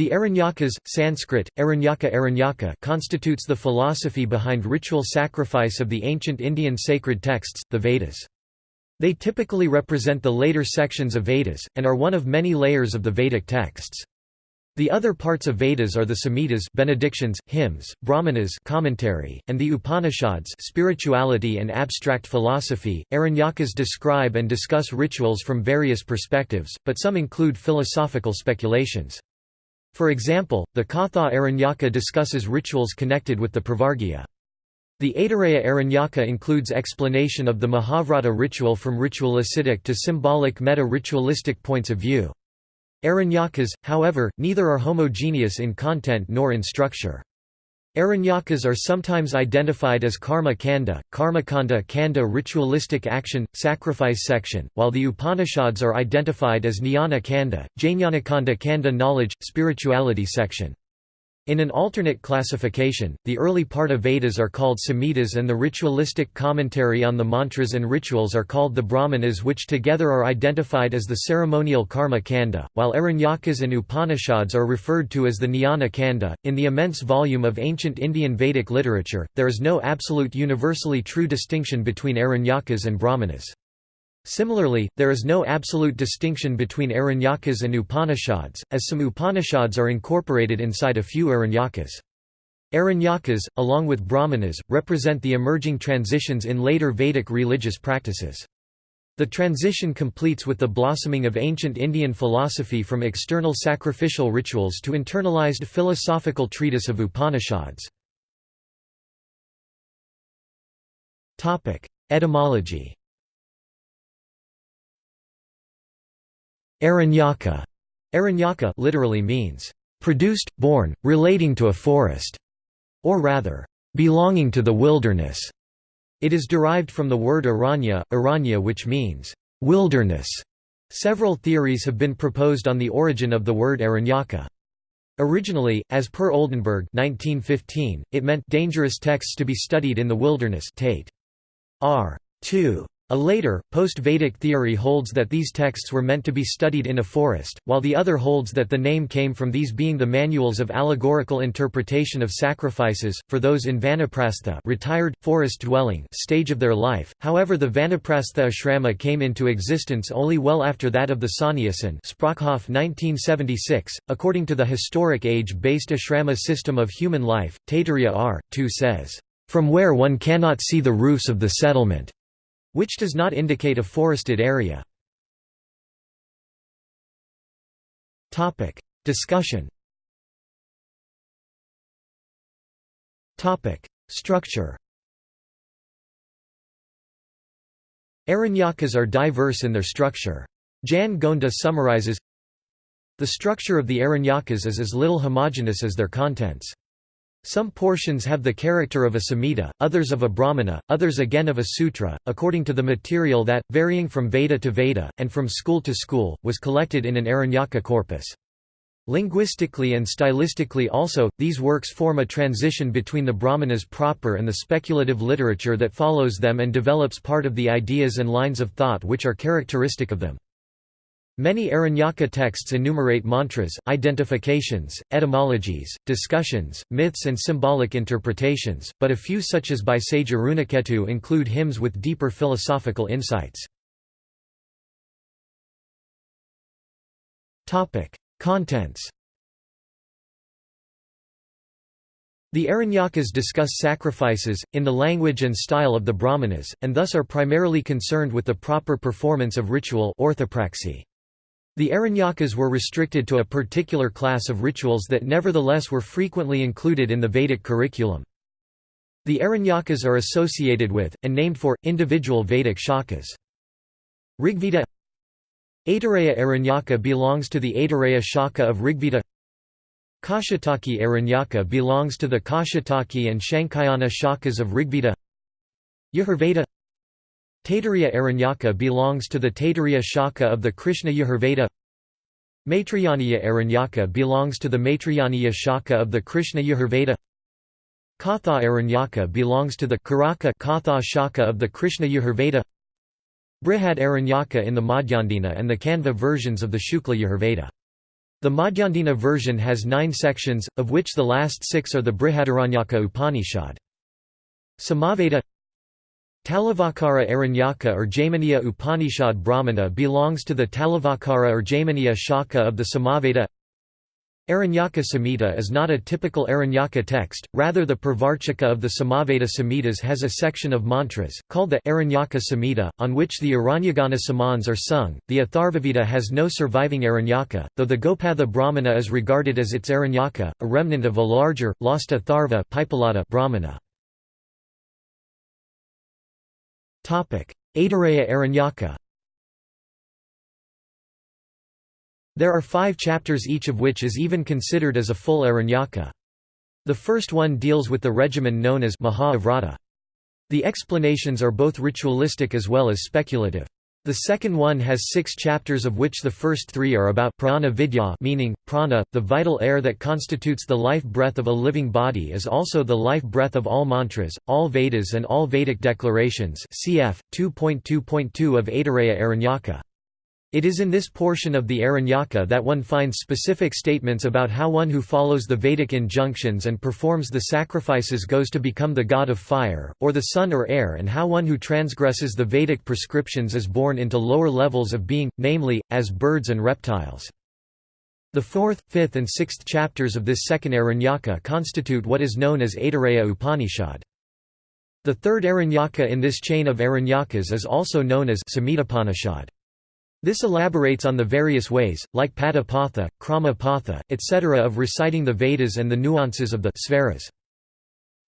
The Aranyakas, Sanskrit, Aranyaka Aranyaka constitutes the philosophy behind ritual sacrifice of the ancient Indian sacred texts, the Vedas. They typically represent the later sections of Vedas, and are one of many layers of the Vedic texts. The other parts of Vedas are the Samhitas benedictions, hymns, Brahmanas commentary, and the Upanishads spirituality and abstract philosophy. Aranyakas describe and discuss rituals from various perspectives, but some include philosophical speculations. For example, the Katha Aranyaka discusses rituals connected with the Pravargya. The Aitareya Aranyaka includes explanation of the Mahavrata ritual from ritualistic to symbolic meta-ritualistic points of view. Aranyakas, however, neither are homogeneous in content nor in structure. Aranyakas are sometimes identified as karma kanda, karmakanda kanda ritualistic action, sacrifice section, while the Upanishads are identified as jnana kanda, jnanakanda kanda knowledge, spirituality section. In an alternate classification, the early part of Vedas are called Samhitas and the ritualistic commentary on the mantras and rituals are called the Brahmanas which together are identified as the ceremonial karma kanda, while Aranyakas and Upanishads are referred to as the Jnana kanda. In the immense volume of ancient Indian Vedic literature, there is no absolute universally true distinction between Aranyakas and Brahmanas. Similarly, there is no absolute distinction between Aranyakas and Upanishads, as some Upanishads are incorporated inside a few Aranyakas. Aranyakas, along with Brahmanas, represent the emerging transitions in later Vedic religious practices. The transition completes with the blossoming of ancient Indian philosophy from external sacrificial rituals to internalized philosophical treatise of Upanishads. Etymology Aranyaka Aranyaka literally means produced, born, relating to a forest, or rather, belonging to the wilderness. It is derived from the word aranya, aranya which means wilderness. Several theories have been proposed on the origin of the word Aranyaka. Originally, as per Oldenberg 1915, it meant dangerous texts to be studied in the wilderness Tate. R. 2. A later, post-Vedic theory holds that these texts were meant to be studied in a forest, while the other holds that the name came from these being the manuals of allegorical interpretation of sacrifices, for those in Vanaprastha retired, forest-dwelling stage of their life. However the Vanaprastha ashrama came into existence only well after that of the Sannyasin Sprockhoff 1976. According to the historic age-based ashrama system of human life, Taittiriya R. 2 says, "...from where one cannot see the roofs of the settlement." Which does not indicate a forested area. Topic Discussion Topic Structure Aranyakas are diverse in their structure. Jan Gonda summarizes, The structure of the Aranyakas is as little homogeneous as their contents. Some portions have the character of a samhita, others of a brahmana, others again of a sutra, according to the material that, varying from Veda to Veda, and from school to school, was collected in an Aranyaka corpus. Linguistically and stylistically also, these works form a transition between the Brahmanas proper and the speculative literature that follows them and develops part of the ideas and lines of thought which are characteristic of them. Many Aranyaka texts enumerate mantras, identifications, etymologies, discussions, myths and symbolic interpretations, but a few such as by sage Arunaketu include hymns with deeper philosophical insights. Contents The Aranyakas discuss sacrifices, in the language and style of the Brahmanas, and thus are primarily concerned with the proper performance of ritual orthopraxy. The Aranyakas were restricted to a particular class of rituals that nevertheless were frequently included in the Vedic curriculum. The Aranyakas are associated with, and named for, individual Vedic shakas. Rigveda Aitareya Aranyaka belongs to the Aitareya Shaka of Rigveda Kaushitaki Aranyaka belongs to the Kaushitaki and Shankayana shakas of Rigveda Yajurveda Taittiriya Aranyaka belongs to the Taittiriya Shaka of the Krishna Yajurveda. Maitrayaniya Aranyaka belongs to the Maitrayaniya Shaka of the Krishna Yajurveda. Katha Aranyaka belongs to the Karaka Katha Shaka of the Krishna Yajurveda. Brihad Aranyaka in the Madhyandina and the Kanva versions of the Shukla Yajurveda. The Madhyandina version has nine sections, of which the last six are the Brihadaranyaka Upanishad. Samaveda Talavakara Aranyaka or Jaiminiya Upanishad Brahmana belongs to the Talavakara or Jaiminiya Shaka of the Samaveda Aranyaka Samhita is not a typical Aranyaka text, rather the Pravarchaka of the Samaveda Samhitas has a section of mantras, called the Aranyaka Samhita, on which the Aranyagana samans are sung. The Atharvaveda has no surviving Aranyaka, though the Gopatha Brahmana is regarded as its Aranyaka, a remnant of a larger, lost Atharva Brahmana. Aitareya Aranyaka There are five chapters each of which is even considered as a full Aranyaka. The first one deals with the regimen known as Maha The explanations are both ritualistic as well as speculative. The second one has six chapters of which the first three are about prana vidya meaning, prana, the vital air that constitutes the life breath of a living body is also the life breath of all mantras, all Vedas and all Vedic declarations cf. 2.2.2 of Aitareya Aranyaka. It is in this portion of the Aranyaka that one finds specific statements about how one who follows the Vedic injunctions and performs the sacrifices goes to become the god of fire, or the sun or air and how one who transgresses the Vedic prescriptions is born into lower levels of being, namely, as birds and reptiles. The fourth, fifth and sixth chapters of this second Aranyaka constitute what is known as Aitareya Upanishad. The third Aranyaka in this chain of Aranyakas is also known as Samhitapanishad. This elaborates on the various ways, like Padapatha, Kramapatha, etc. of reciting the Vedas and the nuances of the svaras.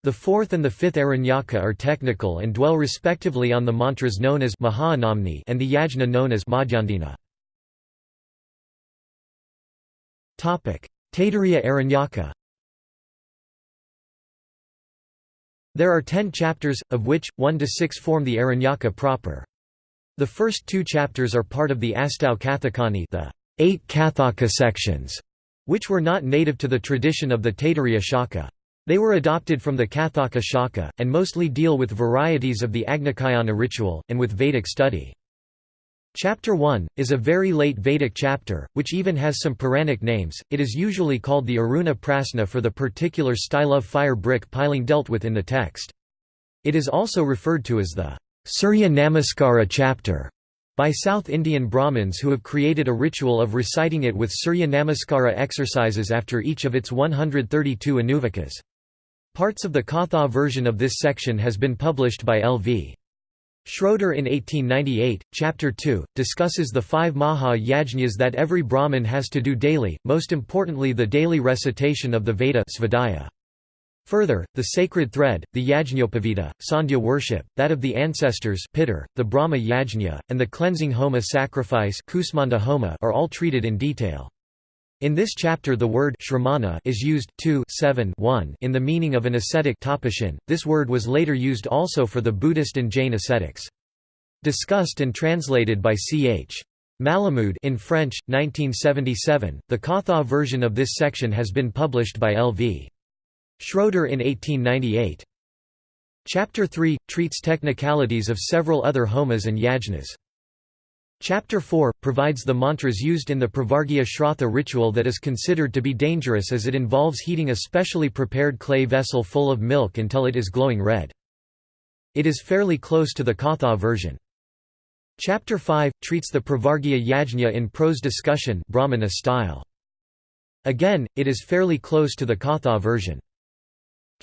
The fourth and the fifth Aranyaka are technical and dwell respectively on the mantras known as Mahanamni and the yajna known as Madhyandina. Taittiriya Aranyaka There are ten chapters, of which, one to six form the Aranyaka proper. The first two chapters are part of the Astau Kathakani the eight Kathaka sections, which were not native to the tradition of the Taittiriya Shaka. They were adopted from the Kathaka Shaka, and mostly deal with varieties of the Agnikayana ritual, and with Vedic study. Chapter 1, is a very late Vedic chapter, which even has some Puranic names. It is usually called the Aruna Prasna for the particular style of fire brick piling dealt with in the text. It is also referred to as the Surya Namaskara chapter by South Indian Brahmins who have created a ritual of reciting it with Surya Namaskara exercises after each of its 132 anuvakas. Parts of the Katha version of this section has been published by L.V. Schroeder in 1898, Chapter 2, discusses the five Maha Yajnas that every Brahmin has to do daily, most importantly the daily recitation of the Veda svadhyaya. Further, the sacred thread, the Yajñopavita, Sandhya worship, that of the ancestors Pitar, the Brahma Yajña, and the cleansing homa sacrifice homa are all treated in detail. In this chapter the word shramana is used 2 7 1 in the meaning of an ascetic tapasyan. This word was later used also for the Buddhist and Jain ascetics. Discussed and translated by C.H. Malamoud in French, 1977, the Katha version of this section has been published by L.V. Schroeder in 1898. Chapter 3 treats technicalities of several other homas and yajnas. Chapter 4 provides the mantras used in the Pravargya Shratha ritual that is considered to be dangerous as it involves heating a specially prepared clay vessel full of milk until it is glowing red. It is fairly close to the Katha version. Chapter 5 treats the Pravargya Yajna in prose discussion Brahmana style. Again, it is fairly close to the Katha version.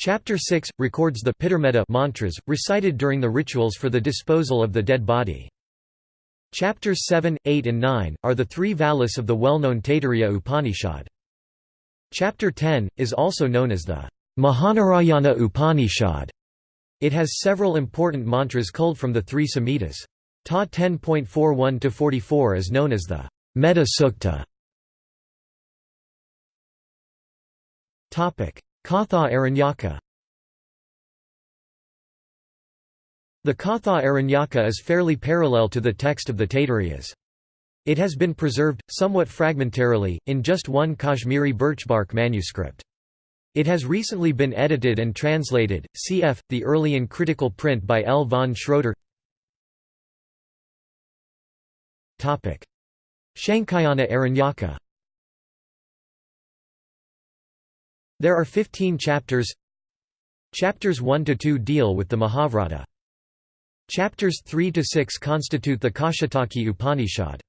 Chapter 6 records the Pitrmedha mantras recited during the rituals for the disposal of the dead body. Chapters 7, 8 and 9 are the three valis of the well-known Taittiriya Upanishad. Chapter 10 is also known as the Mahanarayana Upanishad. It has several important mantras culled from the three Samhitas. Ta 10.41-44 is known as the Medha Sukta. Katha Aranyaka The Katha Aranyaka is fairly parallel to the text of the Taittiriyas. It has been preserved, somewhat fragmentarily, in just one Kashmiri birchbark manuscript. It has recently been edited and translated, cf. the early and critical print by L. von Schroeder Shankayana Aranyaka There are 15 chapters Chapters 1 to 2 deal with the Mahavrata. Chapters 3 to 6 constitute the Kaushitaki Upanishad.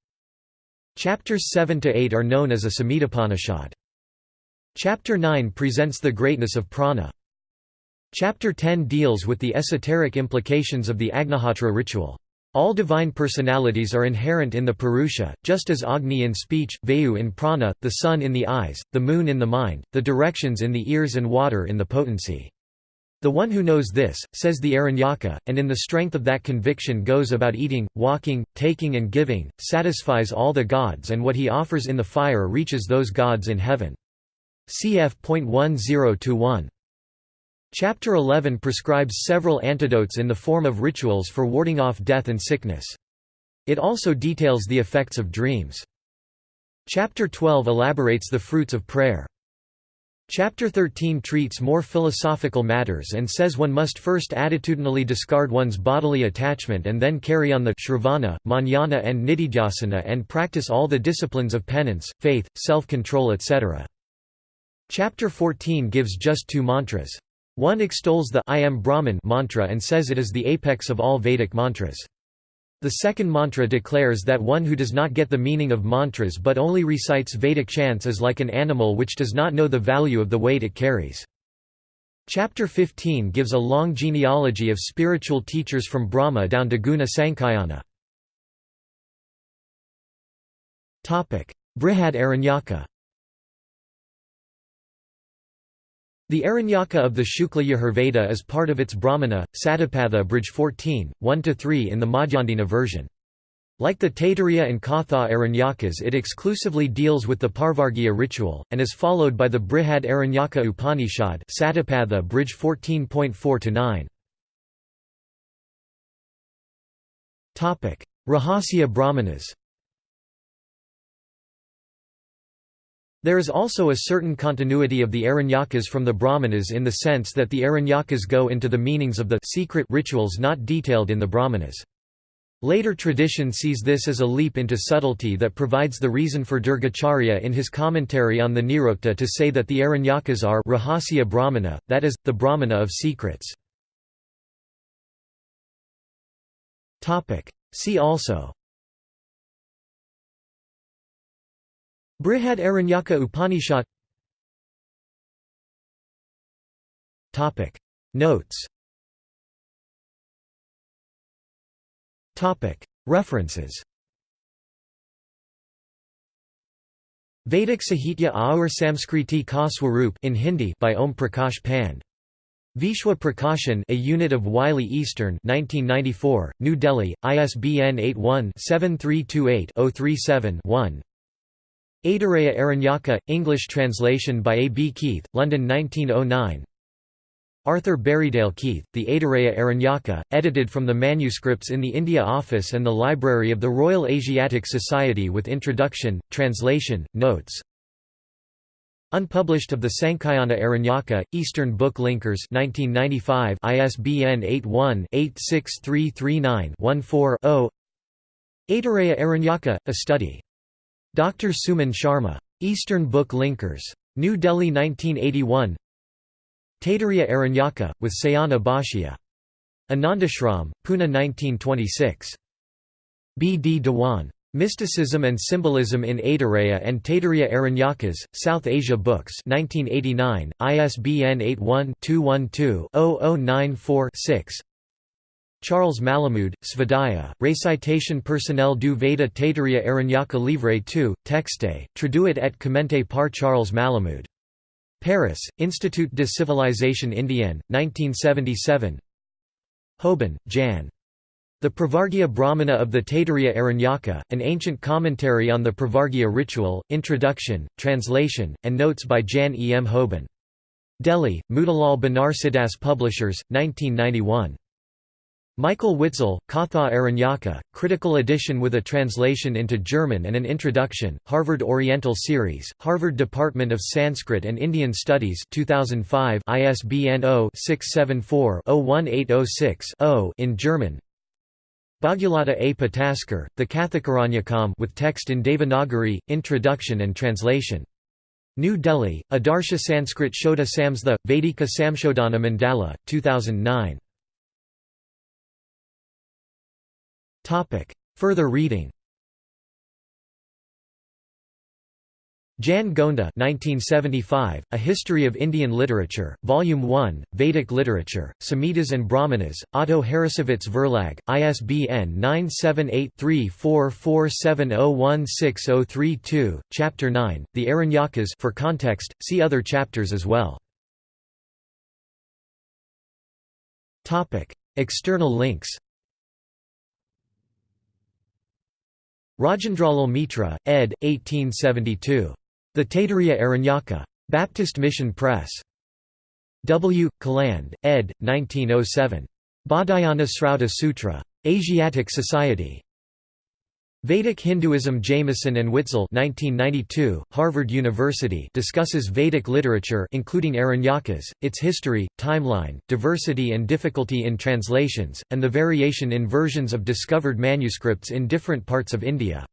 Chapters 7 to 8 are known as a Samhitapanishad. Chapter 9 presents the greatness of prana. Chapter 10 deals with the esoteric implications of the Agnihotra ritual. All divine personalities are inherent in the Purusha, just as Agni in speech, Vayu in prana, the sun in the eyes, the moon in the mind, the directions in the ears and water in the potency. The one who knows this, says the Aranyaka, and in the strength of that conviction goes about eating, walking, taking and giving, satisfies all the gods and what he offers in the fire reaches those gods in heaven. Cf.1021 Chapter 11 prescribes several antidotes in the form of rituals for warding off death and sickness. It also details the effects of dreams. Chapter 12 elaborates the fruits of prayer. Chapter 13 treats more philosophical matters and says one must first attitudinally discard one's bodily attachment and then carry on the shravana, manana and nididhyasana and practice all the disciplines of penance, faith, self-control etc. Chapter 14 gives just two mantras. One extols the I am Brahman mantra and says it is the apex of all Vedic mantras. The second mantra declares that one who does not get the meaning of mantras but only recites Vedic chants is like an animal which does not know the value of the weight it carries. Chapter 15 gives a long genealogy of spiritual teachers from Brahma down to Guna Sankhayana. Brihad Aranyaka The Aranyaka of the Shukla Yajurveda is part of its Brahmana, Satapatha Bridge 14, 1–3 in the Madhyandina version. Like the Taittiriya and Katha Aranyakas it exclusively deals with the Pravargya ritual, and is followed by the Brihad Aranyaka Upanishad Satapatha Bridge 14.4–9. Rahasya Brahmanas There is also a certain continuity of the Aranyakas from the Brahmanas in the sense that the Aranyakas go into the meanings of the secret rituals not detailed in the Brahmanas. Later tradition sees this as a leap into subtlety that provides the reason for Durgacharya in his commentary on the Nirukta to say that the Aranyakas are Rahasya Brahmana, that is, the Brahmana of secrets. See also Brihad Aranyaka Upanishad. Notes. References. Vedic Sahitya Aur Samskriti Ka in Hindi by Om Prakash Pand. Vishwa Prakashan A Unit of Wiley Eastern 1994, New Delhi, ISBN 81-7328-037-1 Aitareya Aranyaka, English translation by A. B. Keith, London 1909 Arthur Berriedale Keith, The Aitareya Aranyaka, edited from the manuscripts in the India Office and the Library of the Royal Asiatic Society with introduction, translation, notes. Unpublished of the Sankhayana Aranyaka, Eastern Book Linkers 1995 ISBN 81-86339-14-0 Aitareya Aranyaka, A Study Dr. Suman Sharma. Eastern Book Linkers. New Delhi 1981 Taittiriya Aranyaka, with Sayana Bhashya. Anandashram, Pune 1926. B. D. Dewan. Mysticism and Symbolism in Aitareya and Taittiriya Aranyakas, South Asia Books 1989, ISBN 81-212-0094-6 Charles Malamoud, Svadhyaya, Récitation personnel du Veda Taittiriya Aranyaka Livre 2, Texte, traduit et commenté par Charles Malamoud. Paris, Institut de Civilisation Indienne, 1977 Houben, Jan. The Pravargya Brahmana of the Taittiriya Aranyaka, an ancient commentary on the Pravargya ritual, introduction, translation, and notes by Jan E. M. Houben. Delhi, Motilal Banarsidass Publishers, 1991. Michael Witzel, Katha Aranyaka, critical edition with a translation into German and an introduction, Harvard Oriental Series, Harvard Department of Sanskrit and Indian Studies 2005 ISBN 0-674-01806-0 in German Bhagyalata A. Pataskar, The Kathakaranyakam with text in Devanagari, introduction and translation New Delhi, Adarsha Sanskrit Shodha Samstha, Vedika Samshodana Mandala, 2009. Further reading. Jan Gonda 1975, A History of Indian Literature, Volume 1, Vedic Literature, Samhitas and Brahmanas, Otto Harrassowitz Verlag, ISBN 978-3447016032, Chapter 9, The Aranyakas for context, see other chapters as well. External links Rajendralal Mitra, ed. 1872. The Taittiriya Aranyaka. Baptist Mission Press. W. Caland, ed. 1907. Baudhayana Srauta Sutra. Asiatic Society. Vedic Hinduism Jamison and Witzel 1992, Harvard University discusses Vedic literature including Aranyakas, its history, timeline, diversity and difficulty in translations, and the variation in versions of discovered manuscripts in different parts of India.